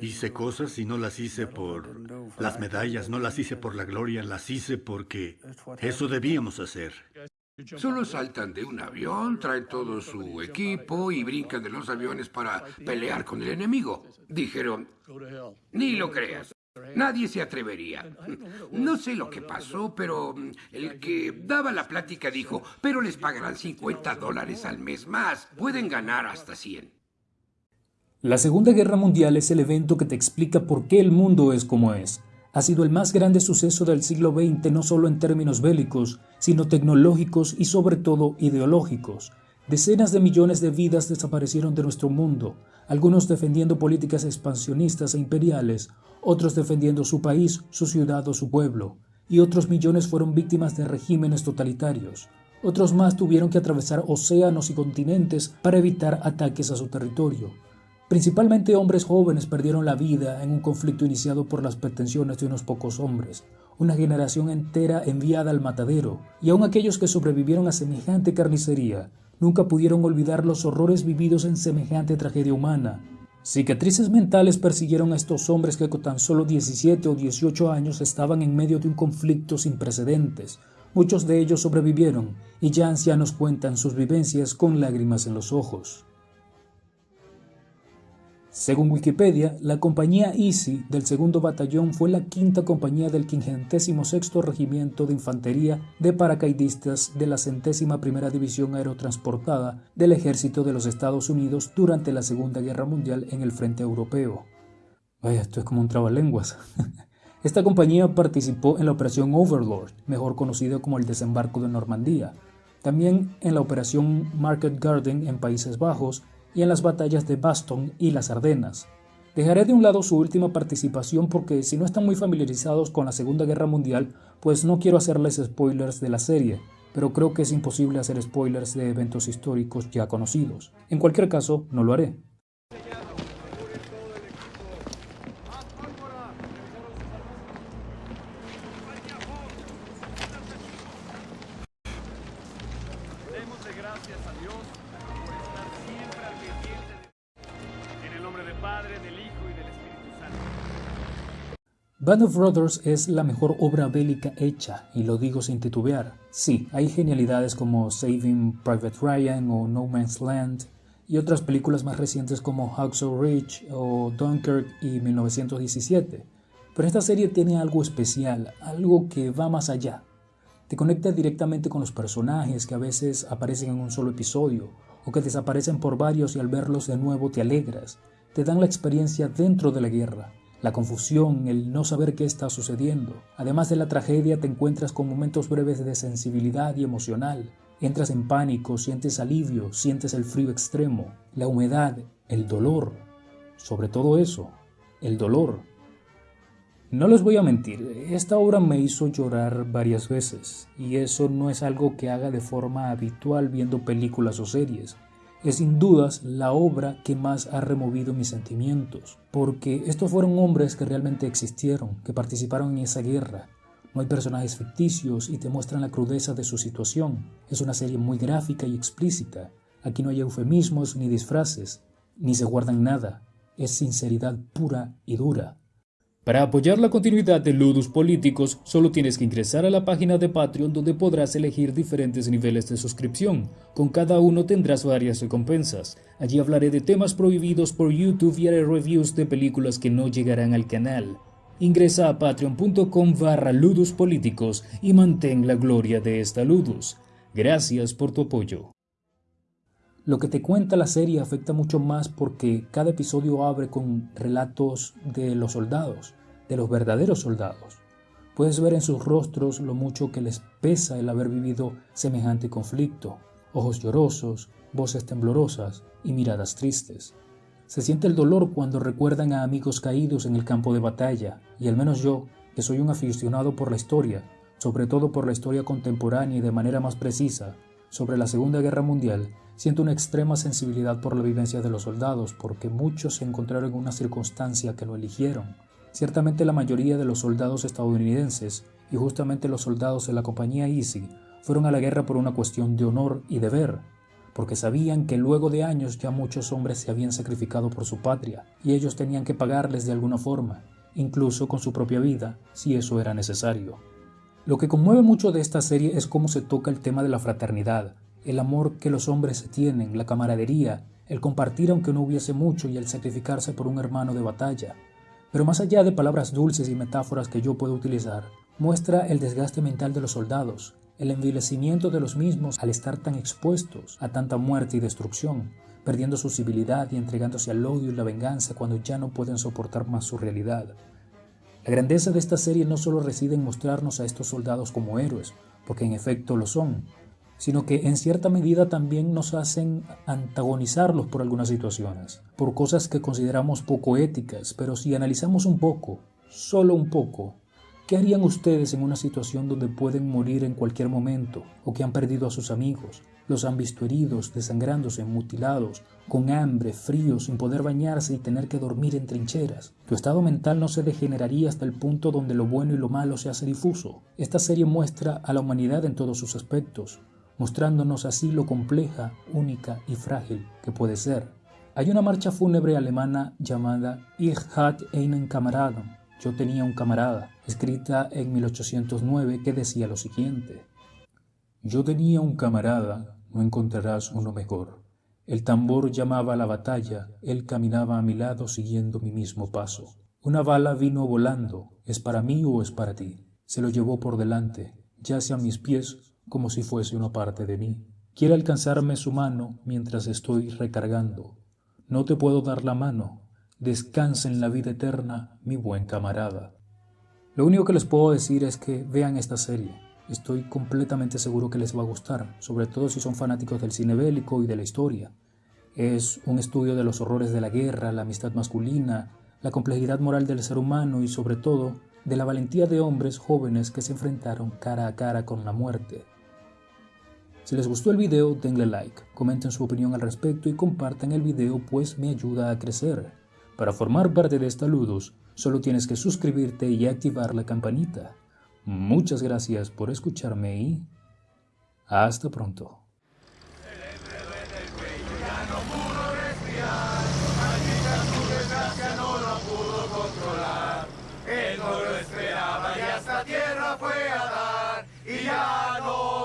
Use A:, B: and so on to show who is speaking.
A: Hice cosas y no las hice por las medallas, no las hice por la gloria, las hice porque eso debíamos hacer.
B: Solo saltan de un avión, traen todo su equipo y brincan de los aviones para pelear con el enemigo. Dijeron, ni lo creas. Nadie se atrevería. No sé lo que pasó, pero el que daba la plática dijo, pero les pagarán 50 dólares al mes más. Pueden ganar hasta 100.
C: La Segunda Guerra Mundial es el evento que te explica por qué el mundo es como es. Ha sido el más grande suceso del siglo XX no solo en términos bélicos, sino tecnológicos y sobre todo ideológicos. Decenas de millones de vidas desaparecieron de nuestro mundo, algunos defendiendo políticas expansionistas e imperiales, otros defendiendo su país, su ciudad o su pueblo, y otros millones fueron víctimas de regímenes totalitarios. Otros más tuvieron que atravesar océanos y continentes para evitar ataques a su territorio. Principalmente hombres jóvenes perdieron la vida en un conflicto iniciado por las pretensiones de unos pocos hombres, una generación entera enviada al matadero, y aun aquellos que sobrevivieron a semejante carnicería nunca pudieron olvidar los horrores vividos en semejante tragedia humana. Cicatrices mentales persiguieron a estos hombres que con tan solo 17 o 18 años estaban en medio de un conflicto sin precedentes. Muchos de ellos sobrevivieron y ya ancianos cuentan sus vivencias con lágrimas en los ojos. Según Wikipedia, la compañía Easy del segundo batallón fue la quinta compañía del 56 Regimiento de Infantería de Paracaidistas de la centésima primera División Aerotransportada del Ejército de los Estados Unidos durante la Segunda Guerra Mundial en el frente europeo. Vaya, esto es como un trabalenguas. Esta compañía participó en la Operación Overlord, mejor conocida como el desembarco de Normandía, también en la Operación Market Garden en Países Bajos y en las batallas de Baston y las Ardenas. Dejaré de un lado su última participación porque si no están muy familiarizados con la Segunda Guerra Mundial, pues no quiero hacerles spoilers de la serie, pero creo que es imposible hacer spoilers de eventos históricos ya conocidos. En cualquier caso, no lo haré. Band of Brothers es la mejor obra bélica hecha, y lo digo sin titubear. Sí, hay genialidades como Saving Private Ryan o No Man's Land, y otras películas más recientes como Hacksaw Ridge o Dunkirk y 1917. Pero esta serie tiene algo especial, algo que va más allá. Te conecta directamente con los personajes que a veces aparecen en un solo episodio o que desaparecen por varios y al verlos de nuevo te alegras. Te dan la experiencia dentro de la guerra la confusión, el no saber qué está sucediendo. Además de la tragedia te encuentras con momentos breves de sensibilidad y emocional. Entras en pánico, sientes alivio, sientes el frío extremo, la humedad, el dolor. Sobre todo eso, el dolor. No les voy a mentir, esta obra me hizo llorar varias veces, y eso no es algo que haga de forma habitual viendo películas o series es sin dudas la obra que más ha removido mis sentimientos, porque estos fueron hombres que realmente existieron, que participaron en esa guerra. No hay personajes ficticios y te muestran la crudeza de su situación. Es una serie muy gráfica y explícita. Aquí no hay eufemismos ni disfraces, ni se guardan nada. Es sinceridad pura y dura. Para apoyar la continuidad de Ludus Políticos, solo tienes que ingresar a la página de Patreon donde podrás elegir diferentes niveles de suscripción. Con cada uno tendrás varias recompensas. Allí hablaré de temas prohibidos por YouTube y haré reviews de películas que no llegarán al canal. Ingresa a patreon.com barra Ludus Políticos y mantén la gloria de esta Ludus. Gracias por tu apoyo. Lo que te cuenta la serie afecta mucho más porque cada episodio abre con relatos de los soldados, de los verdaderos soldados. Puedes ver en sus rostros lo mucho que les pesa el haber vivido semejante conflicto, ojos llorosos, voces temblorosas y miradas tristes. Se siente el dolor cuando recuerdan a amigos caídos en el campo de batalla, y al menos yo, que soy un aficionado por la historia, sobre todo por la historia contemporánea y de manera más precisa, sobre la Segunda Guerra Mundial, Siento una extrema sensibilidad por la vivencia de los soldados, porque muchos se encontraron en una circunstancia que lo eligieron. Ciertamente la mayoría de los soldados estadounidenses, y justamente los soldados de la compañía Easy, fueron a la guerra por una cuestión de honor y deber. porque sabían que luego de años ya muchos hombres se habían sacrificado por su patria y ellos tenían que pagarles de alguna forma, incluso con su propia vida, si eso era necesario. Lo que conmueve mucho de esta serie es cómo se toca el tema de la fraternidad, el amor que los hombres tienen, la camaradería, el compartir aunque no hubiese mucho y el sacrificarse por un hermano de batalla. Pero más allá de palabras dulces y metáforas que yo puedo utilizar, muestra el desgaste mental de los soldados, el envilecimiento de los mismos al estar tan expuestos a tanta muerte y destrucción, perdiendo su civilidad y entregándose al odio y la venganza cuando ya no pueden soportar más su realidad. La grandeza de esta serie no solo reside en mostrarnos a estos soldados como héroes, porque en efecto lo son, sino que en cierta medida también nos hacen antagonizarlos por algunas situaciones, por cosas que consideramos poco éticas, pero si analizamos un poco, solo un poco, ¿Qué harían ustedes en una situación donde pueden morir en cualquier momento o que han perdido a sus amigos? Los han visto heridos, desangrándose, mutilados, con hambre, frío, sin poder bañarse y tener que dormir en trincheras. Tu estado mental no se degeneraría hasta el punto donde lo bueno y lo malo se hace difuso. Esta serie muestra a la humanidad en todos sus aspectos, mostrándonos así lo compleja, única y frágil que puede ser. Hay una marcha fúnebre alemana llamada Ich hatte einen Kameraden, yo tenía un camarada, escrita en 1809, que decía lo siguiente. Yo tenía un camarada, no encontrarás uno mejor. El tambor llamaba a la batalla, él caminaba a mi lado siguiendo mi mismo paso. Una bala vino volando, ¿es para mí o es para ti? Se lo llevó por delante, yace a mis pies como si fuese una parte de mí. Quiere alcanzarme su mano mientras estoy recargando. No te puedo dar la mano, Descansa en la vida eterna, mi buen camarada. Lo único que les puedo decir es que vean esta serie. Estoy completamente seguro que les va a gustar, sobre todo si son fanáticos del cine bélico y de la historia. Es un estudio de los horrores de la guerra, la amistad masculina, la complejidad moral del ser humano y sobre todo de la valentía de hombres jóvenes que se enfrentaron cara a cara con la muerte. Si les gustó el video, denle like, comenten su opinión al respecto y compartan el video pues me ayuda a crecer. Para formar parte de esta Ludus, solo tienes que suscribirte y activar la campanita. Muchas gracias por escucharme y hasta pronto.
D: No lo esperaba y hasta tierra fue a dar y ya no